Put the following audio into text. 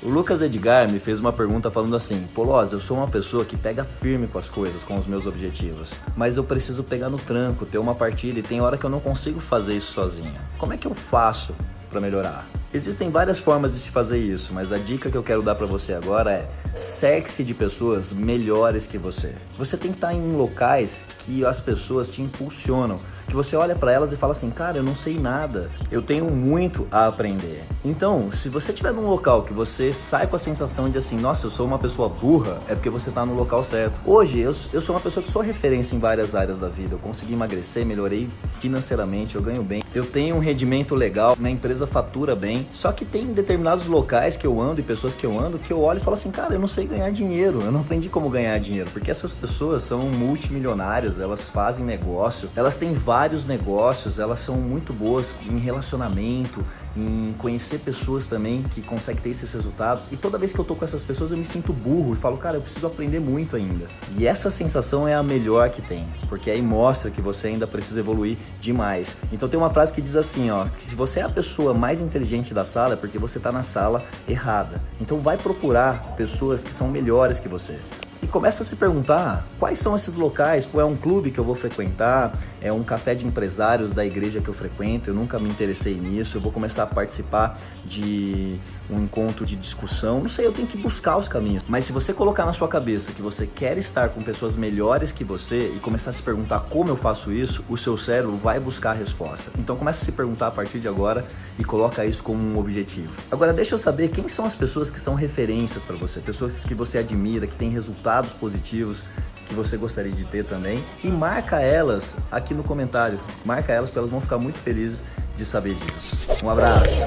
O Lucas Edgar me fez uma pergunta falando assim, Polosa, eu sou uma pessoa que pega firme com as coisas, com os meus objetivos, mas eu preciso pegar no tranco, ter uma partida e tem hora que eu não consigo fazer isso sozinho. Como é que eu faço para melhorar? Existem várias formas de se fazer isso, mas a dica que eu quero dar para você agora é cerque-se de pessoas melhores que você. Você tem que estar em locais que as pessoas te impulsionam, que você olha para elas e fala assim, cara, eu não sei nada, eu tenho muito a aprender. Então, se você estiver num local que você sai com a sensação de assim, nossa, eu sou uma pessoa burra, é porque você está no local certo. Hoje, eu, eu sou uma pessoa que sou referência em várias áreas da vida. Eu consegui emagrecer, melhorei financeiramente, eu ganho bem. Eu tenho um rendimento legal, minha empresa fatura bem, só que tem determinados locais que eu ando e pessoas que eu ando que eu olho e falo assim, cara, eu não sei ganhar dinheiro, eu não aprendi como ganhar dinheiro, porque essas pessoas são multimilionárias, elas fazem negócio, elas têm vários negócios, elas são muito boas em relacionamento, em conhecer pessoas também que conseguem ter esses resultados. E toda vez que eu tô com essas pessoas eu me sinto burro e falo, cara, eu preciso aprender muito ainda. E essa sensação é a melhor que tem, porque aí mostra que você ainda precisa evoluir demais. Então tem uma frase que diz assim, ó, que se você é a pessoa mais inteligente da sala é porque você está na sala errada. Então vai procurar pessoas que são melhores que você começa a se perguntar quais são esses locais, qual é um clube que eu vou frequentar, é um café de empresários da igreja que eu frequento, eu nunca me interessei nisso, eu vou começar a participar de um encontro de discussão, não sei, eu tenho que buscar os caminhos. Mas se você colocar na sua cabeça que você quer estar com pessoas melhores que você e começar a se perguntar como eu faço isso, o seu cérebro vai buscar a resposta. Então começa a se perguntar a partir de agora e coloca isso como um objetivo. Agora deixa eu saber quem são as pessoas que são referências para você, pessoas que você admira, que têm resultados resultados positivos que você gostaria de ter também e marca elas aqui no comentário. Marca elas porque elas vão ficar muito felizes de saber disso. Um abraço!